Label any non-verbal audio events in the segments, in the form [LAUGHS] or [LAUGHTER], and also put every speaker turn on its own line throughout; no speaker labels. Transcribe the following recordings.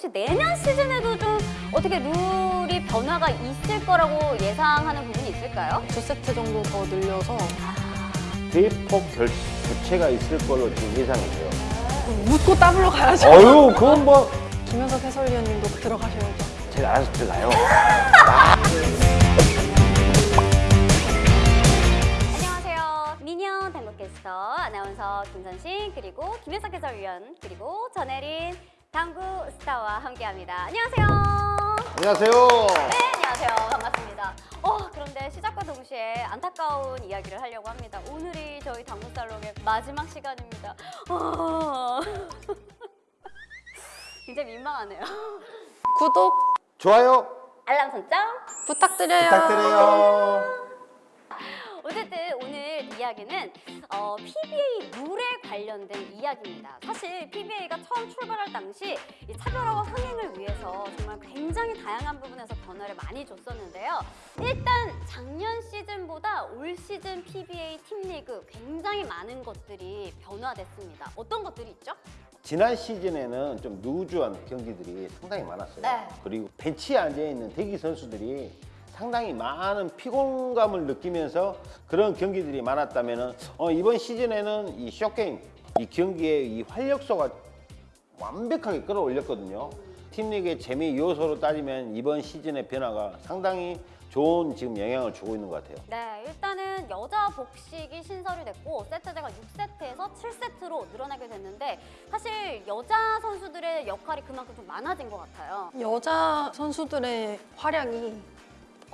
혹시 내년 시즌에도 좀 어떻게 룰이 변화가 있을 거라고 예상하는 부분이 있을까요?
두 세트 정도 더 늘려서
대폭 결, 교체가 있을 걸로 지금 예상이 돼요.
묻고 따블로 가야죠.
어유 그건 뭐
김현석 해설위원님도 들어가셔야죠.
제가 알아서 들어가요.
안녕하세요. 미니언 당구캐스터 아나운서 김선신 그리고 김혜석 해설위원 그리고 전혜린 당구 스타와 함께합니다. 안녕하세요.
안녕하세요.
네, 안녕하세요. 반갑습니다. 어, 그런데 시작과 동시에 안타까운 이야기를 하려고 합니다. 오늘이 저희 당구 살롱의 마지막 시간입니다. 어... [LAUGHS] 굉장히 민망하네요.
구독
좋아요
알람 설정.
부탁드려요.
부탁드려요.
어쨌든 오늘 이야기는 어, PBA 룰에 관련된 이야기입니다. 사실 PBA가 처음 출발할 당시 이 차별화와 흥행을 위해서 정말 굉장히 다양한 부분에서 변화를 많이 줬었는데요. 일단 작년 시즌보다 올 시즌 PBA 팀 리그 굉장히 많은 것들이 변화됐습니다. 어떤 것들이 있죠?
지난 시즌에는 좀 누주한 경기들이 상당히 많았어요.
네.
그리고 벤치에 앉아 있는 대기 선수들이 상당히 많은 피곤감을 느끼면서 그런 경기들이 많았다면은 어, 이번 시즌에는 이 쇼게임 이 경기의 이 활력소가 완벽하게 끌어올렸거든요. 팀리그의 재미 요소로 따지면 이번 시즌의 변화가 상당히 좋은 지금 영향을 주고 있는 것 같아요.
네, 일단은 여자 복식이 신설이 됐고 세트제가 6세트에서 7세트로 늘어나게 됐는데 사실 여자 선수들의 역할이 그만큼 좀 많아진 것 같아요.
여자 선수들의 활약이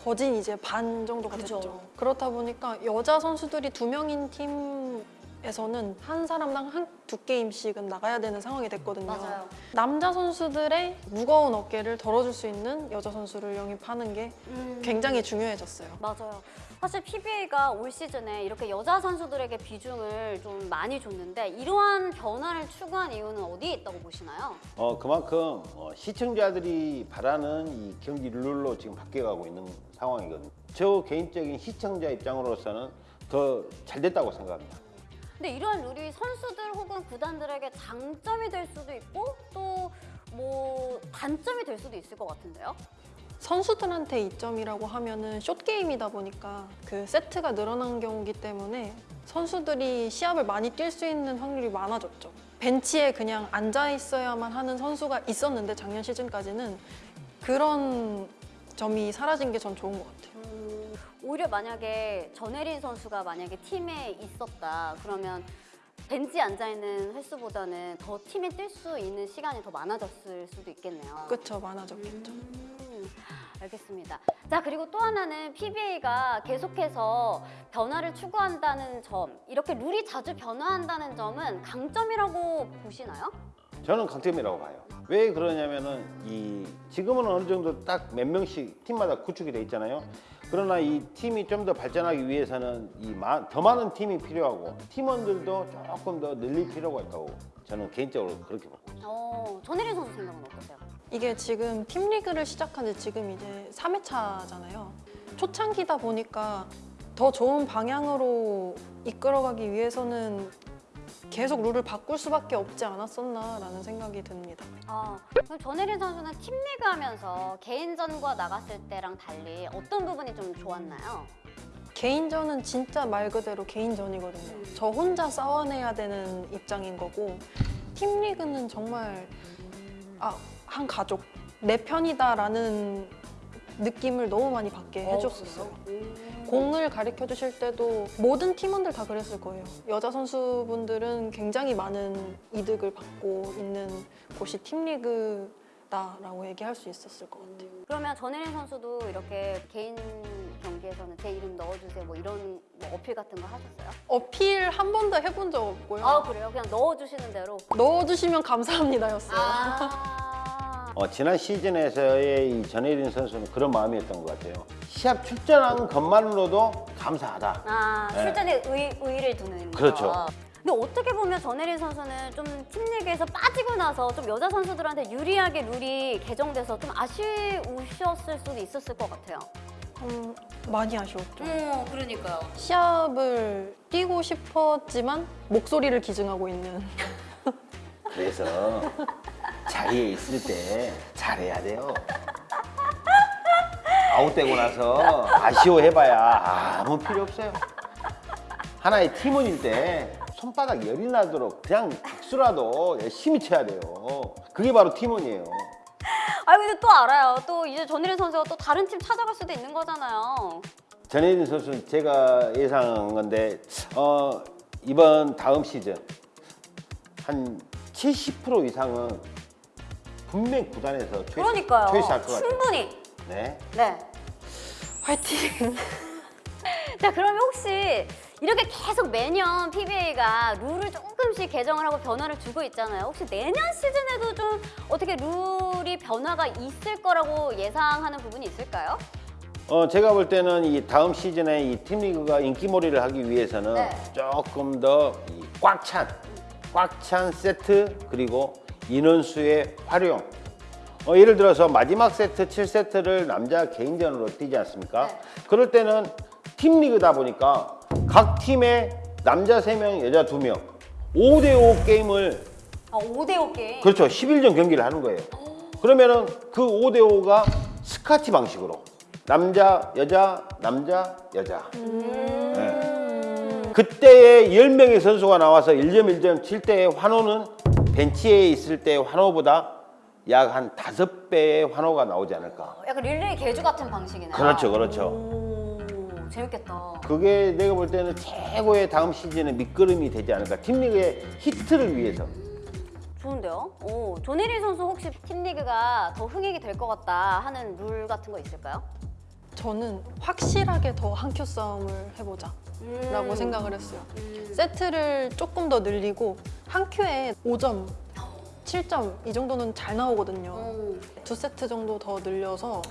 거진 이제 반 정도가
그죠.
됐죠. 그렇다 보니까 여자 선수들이 두 명인 팀에서는 한 사람당 한 두 게임씩은 나가야 되는 상황이 됐거든요.
맞아요.
남자 선수들의 무거운 어깨를 덜어줄 수 있는 여자 선수를 영입하는 게
음,
굉장히 중요해졌어요.
맞아요. 사실 PBA가 올 시즌에 이렇게 여자 선수들에게 비중을 좀 많이 줬는데 이러한 변화를 추구한 이유는 어디에 있다고 보시나요?
어 그만큼 어, 시청자들이 바라는 이 경기 룰로 지금 바뀌어가고 있는 상황이거든요. 저 개인적인 시청자 입장으로서는 더 잘 됐다고 생각합니다.
근데 이러한 룰이 선수들 혹은 구단들에게 장점이 될 수도 있고 또 뭐 단점이 될 수도 있을 것 같은데요.
선수들한테 이점이라고 하면은 숏 게임이다 보니까 그 세트가 늘어난 경우기 때문에 선수들이 시합을 많이 뛸 수 있는 확률이 많아졌죠. 벤치에 그냥 앉아 있어야만 하는 선수가 있었는데 작년 시즌까지는 그런 점이 사라진 게 전 좋은 것 같아요.
음, 오히려 만약에 전혜린 선수가 만약에 팀에 있었다 그러면 벤치에 앉아 있는 횟수보다는 더 팀에 뛸 수 있는 시간이 더 많아졌을 수도 있겠네요.
그쵸 많아졌겠죠.
음, 알겠습니다. 자 그리고 또 하나는 PBA가 계속해서 변화를 추구한다는 점, 이렇게 룰이 자주 변화한다는 점은 강점이라고 보시나요?
저는 강점이라고 봐요. 왜 그러냐면은 이 지금은 어느 정도 딱 몇 명씩 팀마다 구축이 돼 있잖아요. 그러나 이 팀이 좀 더 발전하기 위해서는 이 더 많은 팀이 필요하고 팀원들도 조금 더 늘릴 필요가 있다고 저는 개인적으로 그렇게 보고 있습니다.
어, 전혜린 선수 생각은 어떠세요?
이게 지금 팀 리그를 시작한 지 지금 이제 3회차잖아요. 초창기다 보니까 더 좋은 방향으로 이끌어가기 위해서는 계속 룰을 바꿀 수밖에 없지 않았었나라는 생각이 듭니다.
아, 그럼 전혜린 선수는 팀리그 하면서 개인전과 나갔을 때랑 달리 어떤 부분이 좀 좋았나요?
개인전은 진짜 말 그대로 개인전이거든요. 저 혼자 싸워내야 되는 입장인 거고 팀 리그는 정말 아, 한 가족 내 편이다라는 느낌을 너무 많이 받게 해줬었어요. 공을 가르쳐 주실 때도 모든 팀원들 다 그랬을 거예요. 여자 선수분들은 굉장히 많은 이득을 받고 있는 곳이 팀리그다라고 얘기할 수 있었을 것 같아요.
그러면 전혜린 선수도 이렇게 개인 경기에서는 제 이름 넣어주세요 뭐 이런 뭐 어필 같은 거 하셨어요?
어필 한 번도 해본 적 없고요.
아 그래요? 그냥 넣어주시는 대로?
넣어주시면 감사합니다였어요.
아,
어, 지난 시즌에서의 이 전혜린 선수는 그런 마음이었던 것 같아요. 시합 출전한 것만으로도 감사하다.
아
네.
출전에 의, 의의를 두는
그렇죠.
거. 근데 어떻게 보면 전혜린 선수는 좀 팀 리그에서 빠지고 나서 좀 여자 선수들한테 유리하게 룰이 개정돼서 좀 아쉬우셨을 수도 있었을 것 같아요.
음, 많이 아쉬웠죠.
어, 그러니까요.
시합을 뛰고 싶었지만 목소리를 기증하고 있는
그래서 자리에 있을 때 잘해야 돼요. 아웃되고 나서 아쉬워해봐야 아무 필요 없어요. 하나의 팀원일 때 손바닥 열이 나도록 그냥 박수라도 열심히 쳐야 돼요. 그게 바로 팀원이에요.
아 근데 또 알아요. 또 이제 전일현 선수가 또 다른 팀 찾아갈 수도 있는 거잖아요.
전혜진 선수는 제가 예상한 건데 어, 이번 다음 시즌 한 70% 이상은 분명 구단에서 초이스,
그러니까요.
초이스할 것 같아요.
충분히.
네.
네.
화이팅! [LAUGHS]
자 그러면 혹시 이렇게 계속 매년 PBA가 룰을 조금씩 개정을 하고 변화를 주고 있잖아요. 혹시 내년 시즌에도 좀 어떻게 룰이 변화가 있을 거라고 예상하는 부분이 있을까요?
어, 제가 볼 때는 이 다음 시즌에 이 팀리그가 인기몰이를 하기 위해서는
네.
조금 더 꽉 찬, 꽉 찬 세트 그리고 인원수의 활용. 어, 예를 들어서 마지막 세트 7세트를 남자 개인전으로 뛰지 않습니까?
네.
그럴 때는 팀 리그다 보니까 각 팀에 남자 3명, 여자 2명 5대5 게임을
아 5대5 게임.
그렇죠. 11전 경기를 하는 거예요. 그러면은 그 5대5가 스카치 방식으로 남자, 여자, 남자, 여자. 네. 그때의 10명의 선수가 나와서 1점 1점 칠 때의 환호는 벤치에 있을 때의 환호보다 약 한 다섯 배의 환호가 나오지 않을까.
약간 릴레이 개주 같은 방식이네요.
그렇죠, 그렇죠.
오, 재밌겠다.
그게 내가 볼 때는 최고의 다음 시즌의 밑거름이 되지 않을까. 팀리그의 히트를 위해서.
좋은데요? 오, 조내리 선수 혹시 팀리그가 더 흥행이 될 것 같다 하는 룰 같은 거 있을까요?
저는 확실하게 더 한 큐 싸움을 해보자
음.
라고 생각을 했어요.
음.
세트를 조금 더 늘리고 한 큐에 5점, 7점 이 정도는 잘 나오거든요.
오.
두 세트 정도 더 늘려서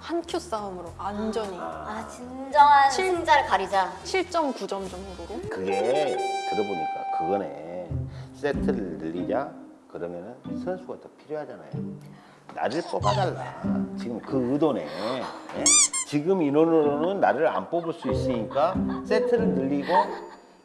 한 큐 싸움으로 완전히
아 진정한
칠-
승자를 가리자.
7, 9점 정도로
그게 들어보니까 그거네. 세트를 늘리자 그러면 은 선수가 더 필요하잖아요. 나를 뽑아달라. 지금 그 의도네. 예? 지금 인원으로는 나를 안 뽑을 수 있으니까 세트를 늘리고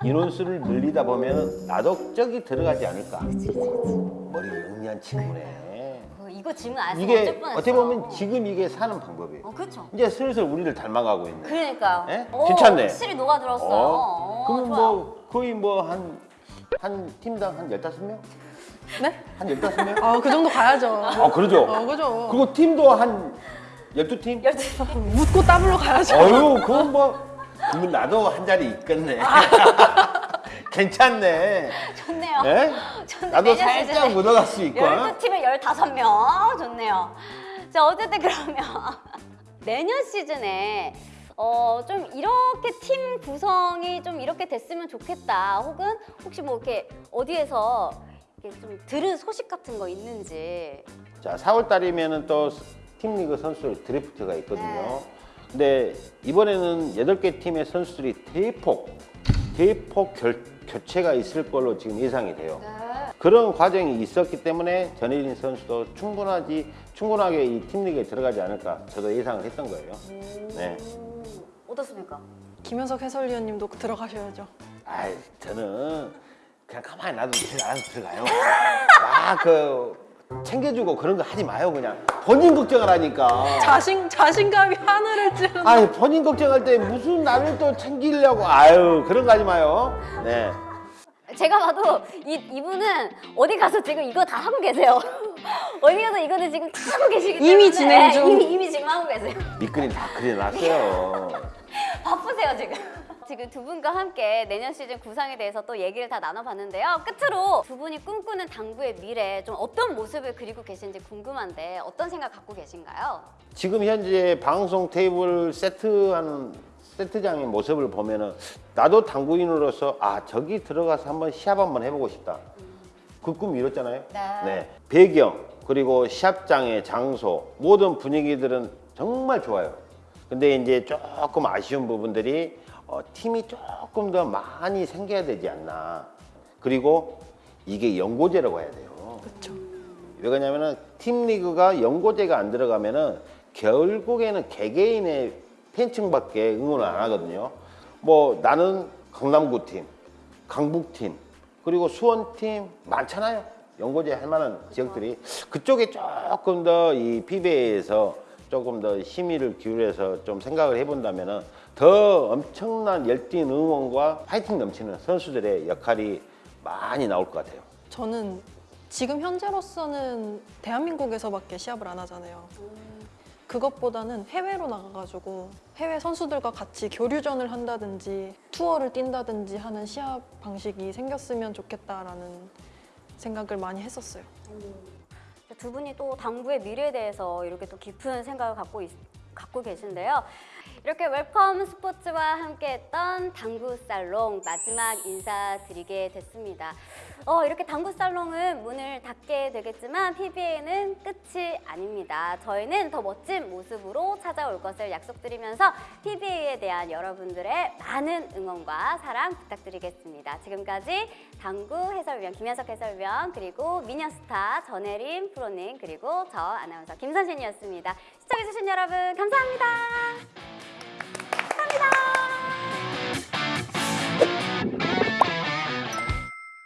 인원수를 늘리다 보면 나도 저기 들어가지 않을까. 머리 영리한 친구네.
어, 이거 질문 안 했으면
이게. 어떻게 보면 지금 이게 사는 방법이에요.
어 그렇죠.
이제 슬슬 우리를 닮아가고 있네.
그러니까요.
예?
오,
괜찮네.
확실히 녹아들었어요.
어?
어,
그럼
좋아.
뭐 거의 뭐 한 한 팀당 한 15명?
네?
한 15명?
아 그 정도 가야죠.
아, 그러죠.
어, 그죠.
그리고 팀도 한 12팀?
열두
묻고 따블로 가야죠.
어유, 그건 뭐 그러면 나도 한 자리 있겠네. [LAUGHS] 괜찮네.
좋네요.
예?
좋네.
나도 살짝 묻어갈 수 있고.
12팀에 15명. 좋네요. 자, 어쨌든 그러면 [LAUGHS] 내년 시즌에 어, 좀 이렇게 팀 구성이 좀 이렇게 됐으면 좋겠다. 혹은 혹시 뭐 이렇게 어디에서 좀 들은 소식 같은 거 있는지.
자, 4월 달이면은 또 팀리그 선수 드래프트가 있거든요.
네.
근데 이번에는 8개 팀의 선수들이 대폭, 대폭 결, 교체가 있을 걸로 지금 예상이 돼요. 그런 과정이 있었기 때문에 전혜진 선수도 충분하지, 충분하게 이 팀리그에 들어가지 않을까 저도 예상을 했던 거예요. 네.
오, 어떻습니까?
김현석 해설위원님도 들어가셔야죠.
아이, 저는 그냥 가만히 놔두면 알아서 들어가요. 막그 [LAUGHS] 챙겨주고 그런 거 하지 마요, 그냥. 본인 걱정을 하니까.
자신 자신감이 하늘을 찌르는.
아니 본인 걱정할 때 무슨 나를 또 챙기려고 아유 그런 거 하지 마요. 네.
제가 봐도 이, 이분은 어디 가서 지금 이거 다 하고 계세요. [LAUGHS] 어디 가서 이거는 지금 다 하고 계시기 때문에
이미 진행 중. [LAUGHS]
이미, 이미 지금 하고 계세요.
밑그림 다 그려놨어요.
바쁘세요 지금. 지금 두 분과 함께 내년 시즌 구상에 대해서 또 얘기를 다 나눠봤는데요. 끝으로 두 분이 꿈꾸는 당구의 미래 좀 어떤 모습을 그리고 계신지 궁금한데 어떤 생각 갖고 계신가요?
지금 현재 방송 테이블 세트하는 세트장의 모습을 보면은 나도 당구인으로서 아 저기 들어가서 한번 시합 한번 해보고 싶다. 그 꿈 이뤘잖아요.
네.
배경 그리고 시합장의 장소 모든 분위기들은 정말 좋아요. 근데 이제 조금 아쉬운 부분들이 어, 팀이 조금 더 많이 생겨야 되지 않나. 그리고 이게 연고제라고 해야 돼요.
그렇죠.
왜 그러냐면은 팀 리그가 연고제가 안 들어가면 은 결국에는 개개인의 팬층밖에 응원을 안 하거든요. 뭐 나는 강남구 팀, 강북 팀, 그리고 수원 팀 많잖아요. 연고제 할 만한 지역들이 그쪽에 조금 더 이 PBA에서 조금 더 심의를 기울여서 좀 생각을 해본다면 은 더 엄청난 열띤 응원과 파이팅 넘치는 선수들의 역할이 많이 나올 것 같아요.
저는 지금 현재로서는 대한민국에서밖에 시합을 안 하잖아요. 그것보다는 해외로 나가가지고 해외 선수들과 같이 교류전을 한다든지 투어를 뛴다든지 하는 시합 방식이 생겼으면 좋겠다라는 생각을 많이 했었어요.
두 분이 또 당구의 미래에 대해서 이렇게 또 깊은 생각을 갖고 있, 갖고 계신데요. 이렇게 웰컴 스포츠와 함께했던 당구 살롱 마지막 인사드리게 됐습니다. 어, 이렇게 당구 살롱은 문을 닫게 되겠지만 PBA는 끝이 아닙니다. 저희는 더 멋진 모습으로 찾아올 것을 약속드리면서 PBA에 대한 여러분들의 많은 응원과 사랑 부탁드리겠습니다. 지금까지 당구 해설위원 김현석 해설위원 그리고 미녀스타 전혜림 프로님 그리고 저 아나운서 김선신이었습니다. 시청해주신 여러분 감사합니다. バイ。